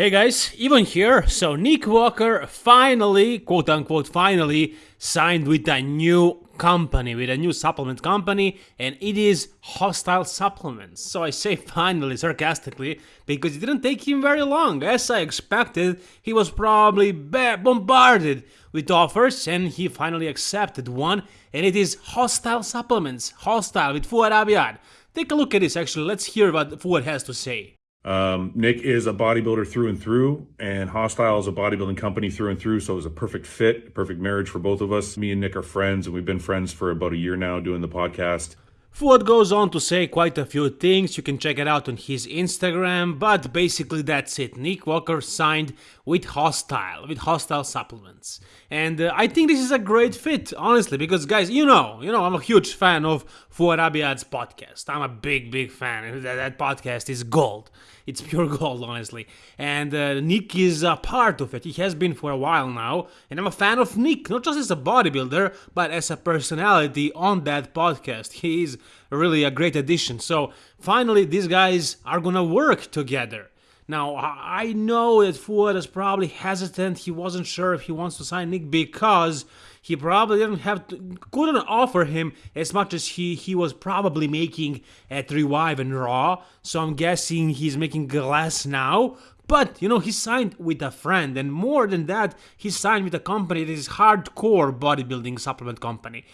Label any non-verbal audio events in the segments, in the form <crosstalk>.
Hey guys, Ivan here. So Nick Walker finally, quote unquote, finally signed with a new company, with a new supplement company, and it is Hostile Supplements. So I say finally sarcastically because it didn't take him very long. As I expected, he was probably bombarded with offers and he finally accepted one, and it is Hostile Supplements, Hostile with Fouad Abiad. Take a look at this actually, let's hear what Fouad has to say. Um, Nick is a bodybuilder through and through, and Hostile is a bodybuilding company through and through. So it was a perfect fit, perfect marriage for both of us. Me and Nick are friends, and we've been friends for about a year now doing the podcast. Fouad goes on to say quite a few things, you can check it out on his Instagram, but basically that's it. Nick Walker signed with Hostile, with Hostile Supplements. And uh, I think this is a great fit, honestly, because guys, you know, you know, I'm a huge fan of Fouad Abiad's podcast. I'm a big, big fan. That, that podcast is gold. It's pure <laughs> gold, honestly. And uh, Nick is a part of it. He has been for a while now. And I'm a fan of Nick, not just as a bodybuilder, but as a personality on that podcast. He is really a great addition. So finally, these guys are gonna work together. Now, I know that Fouad is probably hesitant. He wasn't sure if he wants to sign Nick because he probably didn't have to, couldn't offer him as much as he he was probably making at Revive and Raw. So I'm guessing he's making glass now. But you know, he signed with a friend, and more than that, he signed with a company that is hardcore bodybuilding supplement company.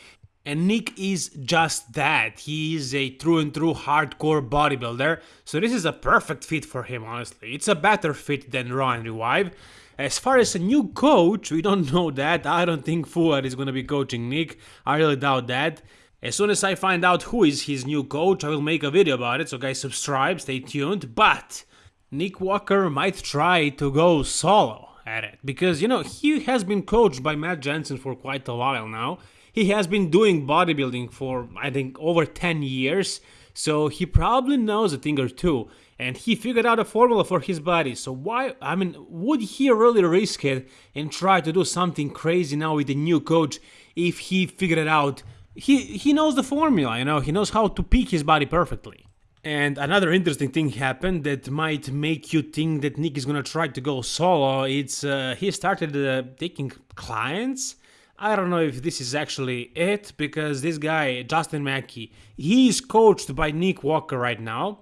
And Nick is just that. He is a true and true hardcore bodybuilder. So this is a perfect fit for him, honestly. It's a better fit than Raw and Revive. As far as a new coach, we don't <laughs> know that. I don't think Fouad is going to be coaching Nick. I really doubt that. As soon as I find out who is his new coach, I will make a video about it. So guys, subscribe, stay tuned. But Nick Walker might try to go solo at it. Because, you know, he has been coached by Matt Jensen for quite a while now. He has been doing bodybuilding for, I think, over 10 years, so he probably knows a thing or two, and he figured out a formula for his body. So why, I mean, would he really risk it and try to do something crazy now with a new coach if he figured it out? He, he knows the formula, you know, he knows how to peak his body perfectly. And another interesting thing happened that might make you think that Nick is gonna try to go solo. It's uh, he started uh, taking clients I don't know if this is actually it because this guy, Justin Mackey, he is coached by Nick Walker right now.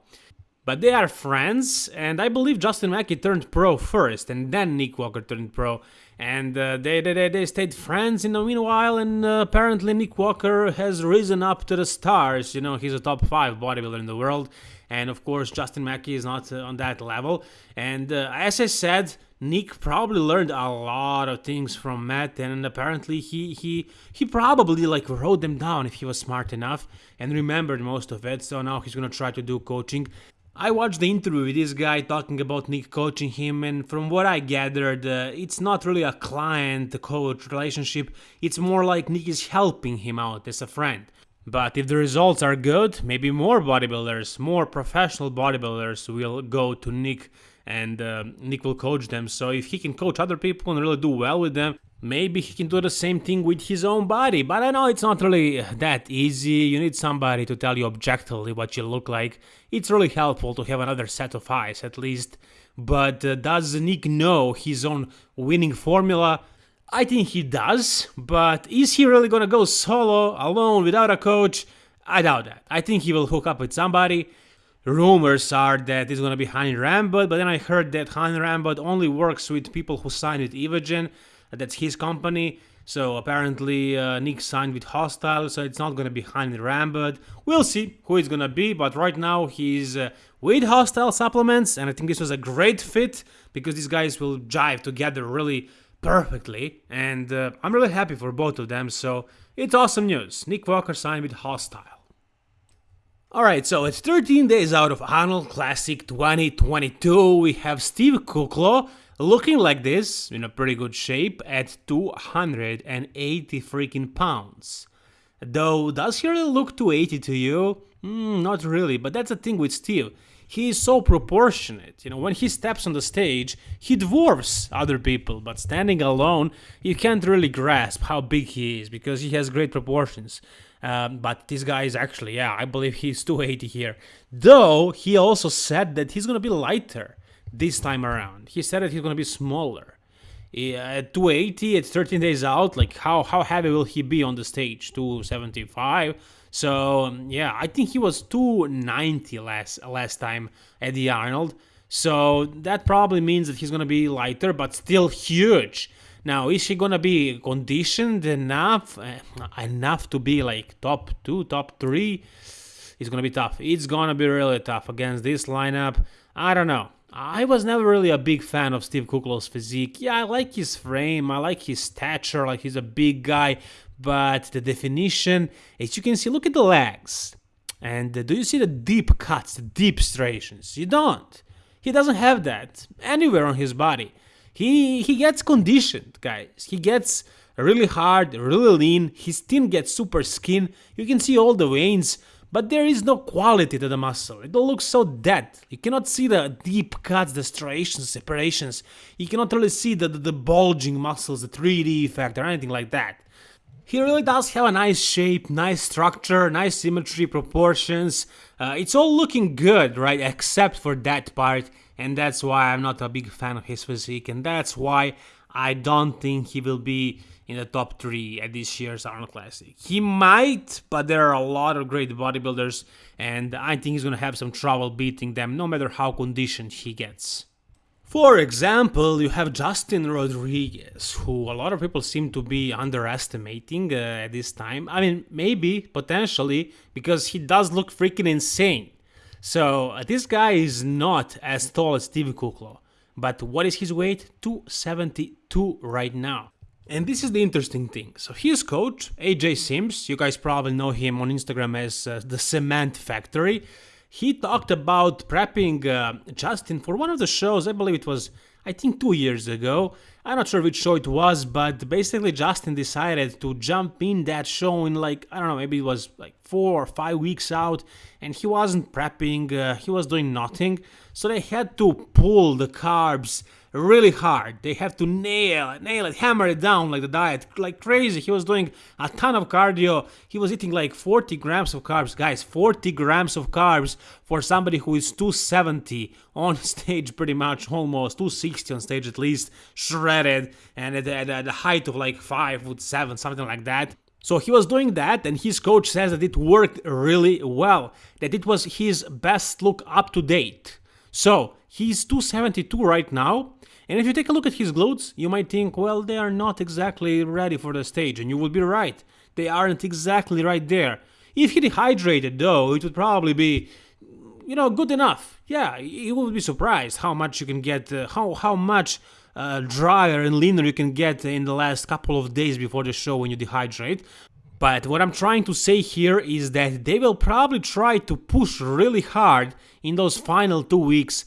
But they are friends, and I believe Justin Mackey turned pro first, and then Nick Walker turned pro. And uh, they, they, they stayed friends in the meanwhile, and uh, apparently Nick Walker has risen up to the stars. You know, he's a top five bodybuilder in the world, and of course, Justin Mackey is not uh, on that level. And uh, as I said, Nick probably learned a lot of things from Matt, and apparently he he he probably like wrote them down if he was smart enough and remembered most of it. So now he's gonna try to do coaching. I watched the interview with this guy talking about Nick coaching him, and from what I gathered, uh, it's not really a client coach relationship. It's more like Nick is helping him out as a friend. But if the results are good, maybe more bodybuilders, more professional bodybuilders will go to Nick and uh, Nick will coach them. So if he can coach other people and really do well with them, maybe he can do the same thing with his own body. But I know it's not really that easy. You need somebody to tell you objectively what you look like. It's really helpful to have another set of eyes at least. But uh, does Nick know his own winning formula? I think he does, but is he really gonna go solo, alone, without a coach? I doubt that. I think he will hook up with somebody rumors are that it's gonna be Hani Rambod, but then I heard that Hani Rambod only works with people who signed with Evogen, that's his company. So apparently uh, Nick signed with Hostile, so it's not gonna be Hani Rambod. We'll see who it's gonna be, but right now he's uh, with Hostile Supplements, and I think this was a great fit because these guys will jive together really perfectly, and uh, I'm really happy for both of them. So it's awesome news. Nick Walker signed with Hostile. Alright, so it's 13 days out of Arnold Classic 2022. We have Steve Kuclo looking like this, in a pretty good shape, at 280 freaking pounds. Though, does he really look 280 to you? Mm, not really, but that's the thing with Steve. He is so proportionate. You know, when he steps on the stage, he dwarfs other people, but standing alone, you can't really grasp how big he is because he has great proportions. Um, but this guy is actually, yeah, I believe he's 280 here. Though he also said that he's gonna be lighter this time around. He said that he's gonna be smaller. At 280 at 13 days out, like how how heavy will he be on the stage? 275. So um, yeah, I think he was 290 last last time at the Arnold. So that probably means that he's gonna be lighter, but still huge. Now, is he gonna be conditioned enough uh, enough to be like top two, top three? It's gonna be tough. It's gonna be really tough against this lineup. I don't know. I was never really a big fan of Steve Kuclo's physique. Yeah, I like his frame, I like his stature, like he's a big guy, but the definition, as you can see, look at the legs. And do you see the deep cuts, the deep striations? You don't. He doesn't have that anywhere on his body. He he gets conditioned, guys. He gets really hard, really lean. His skin gets super skin. You can see all the veins, but there is no quality to the muscle. It looks so dead. You cannot see the deep cuts, the striations, separations. You cannot really see the, the, the bulging muscles, the 3D effect or anything like that. He really does have a nice shape, nice structure, nice symmetry, proportions. Uh, it's all looking good, right? Except for that part and that's why I'm not a big fan of his physique, and that's why I don't think he will be in the top three at this year's Arnold Classic. He might, but there are a lot of great bodybuilders, and I think he's gonna have some trouble beating them, no matter how conditioned he gets. For example, you have Justin Rodriguez, who a lot of people seem to be underestimating uh, at this time. I mean, maybe, potentially, because he does look freaking insane. So uh, this guy is not as tall as Steve Kuclo, but what is his weight? 272 right now. And this is the interesting thing. So his coach, AJ Sims, you guys probably know him on Instagram as uh, the Cement Factory. He talked about prepping uh, Justin for one of the shows, I believe it was, I think, two years ago. I'm not sure which show it was, but basically Justin decided to jump in that show in like, I don't know, maybe it was like four or five weeks out, and he wasn't prepping, uh, he was doing nothing. So they had to pull the carbs really hard. They have to nail it, nail it, hammer it down like the diet, like crazy. He was doing a ton of cardio. He was eating like 40 grams of carbs. Guys, 40 grams of carbs for somebody who is 270 on <laughs> stage, pretty much almost 260 on stage at least, shredded, and at, at, at height of like 5 foot 7, something like that. So he was doing that, and his coach says that it worked really well, that it was his best look up to date. So he's 272 right now, and if you take a look at his glutes, you might think, well, they are not exactly ready for the stage, and you would be right. They aren't exactly right there. If he dehydrated, though, it would probably be, you know, good enough. Yeah, you would be surprised how much you can get, uh, how how much uh, drier and leaner you can get in the last couple of days before the show when you dehydrate. But what I'm trying to say here is that they will probably try to push really hard in those final two weeks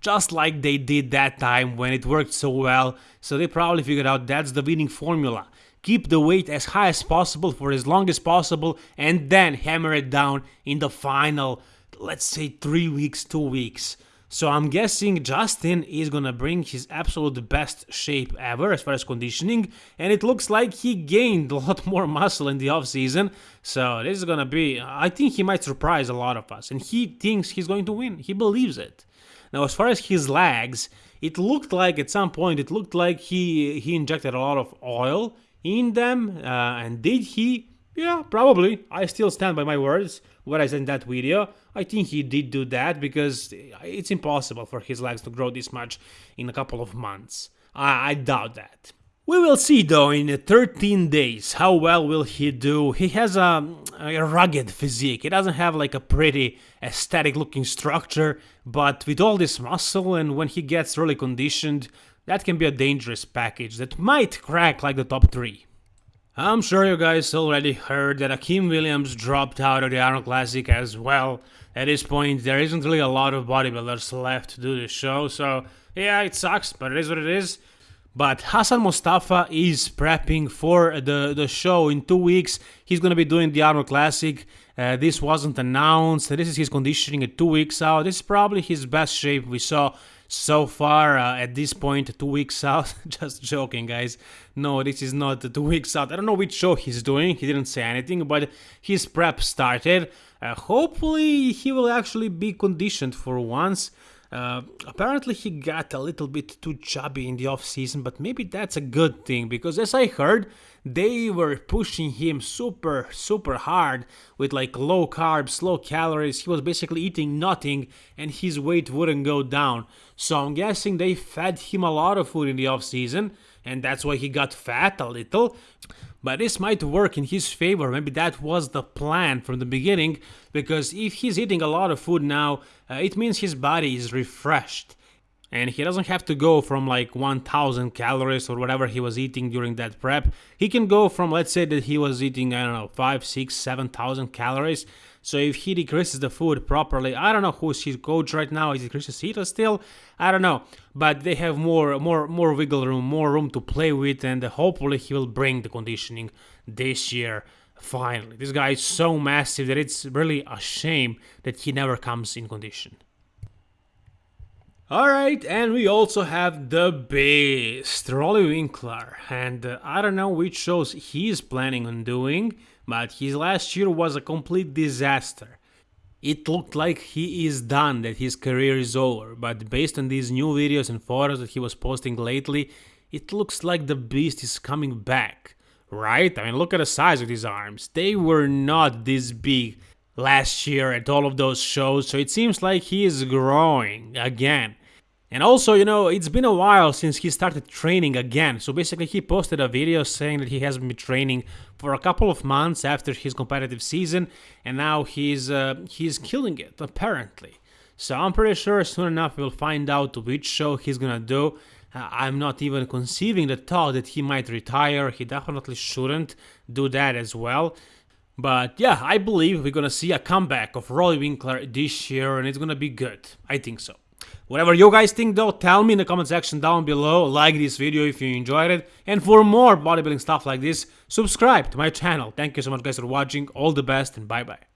just like they did that time when it worked so well, so they probably figured out that's the winning formula. Keep the weight as high as possible for as long as possible and then hammer it down in the final, let's say 3 weeks, 2 weeks. So I'm guessing Justin is gonna bring his absolute best shape ever as far as conditioning, and it looks like he gained a lot more muscle in the off season. So this is gonna be, I think he might surprise a lot of us, and he thinks he's going to win. He believes it. Now, as far as his legs, it looked like at some point it looked like he he injected a lot of oil in them, uh, and did he? Yeah, probably. I still stand by my words. What I said in that video, I think he did do that because it's impossible for his legs to grow this much in a couple of months. I, I doubt that. We will see though in 13 days how well will he do. He has a, a, rugged physique. He doesn't have like a pretty aesthetic looking structure, but with all this muscle and when he gets really conditioned, that can be a dangerous package that might crack like the top 3. I'm sure you guys already heard that Akim Williams dropped out of the Arnold Classic as well. At this point, there isn't really a lot of bodybuilders left to do the show, so yeah, it sucks, but it is what it is. But Hassan Mustafa is prepping for the, the show in two weeks. He's to be doing the Arnold Classic. Uh, this wasn't announced. This is his conditioning at two weeks out. This is probably his best shape we saw so far uh, at this point, two weeks <laughs> out. Just joking, guys. No, this is not two weeks out. I don't know which show he's doing. He didn't say anything, but his prep started. Uh, hopefully, he will actually be conditioned for once. Uh, apparently, he got a little bit too chubby in the off season, but maybe that's a good thing because, as I heard, they were pushing him super, super hard with like low carbs, low calories. He was basically eating nothing and his weight wouldn't go down. So I'm guessing they fed him a lot of food in the off season and that's why he got fat a little. But this might work in his favor. Maybe that was the plan from the beginning, because if he's eating a lot of food now, uh, it means his body is refreshed and he doesn't have to go from like 1000 calories or whatever he was eating during that prep. He can go from let's say that he was eating i don't know 5 6 7000 calories. So if he decreases the food properly i don't know who's his coach right now. Is it Chris Aceto still? I don't know. But they have more more more wiggle room more room to play with and hopefully he will bring the conditioning this year finally. This guy is so massive that it's really a shame that he never comes in condition Alright, and we also have the Beast, Roelly Winklaar, and uh, I don't know which shows he's planning on doing, but his last year was a complete disaster. It looked like he is done, that his career is over, but based on these new videos and photos that he was posting lately, it looks like the Beast is coming back, right? I mean, look at the size of his arms, they were not this big last year at all of those shows, so it seems like he is growing again. And also, you know, it's been a while since he started training again. So basically, he posted a video saying that he hasn't been training for a couple of months after his competitive season, and now he's uh, he's killing it apparently. So I'm pretty sure soon enough we'll find out which show he's gonna do. Uh, I'm not even conceiving the thought that he might retire. He definitely shouldn't do that as well. But yeah, I believe we're gonna see a comeback of Roelly Winklaar this year, and it's gonna be good. I think so. Whatever you guys think though, tell me in the comment section down below, like this video if you enjoyed it, and for more bodybuilding stuff like this, subscribe to my channel. Thank you so much guys for watching, all the best and bye bye.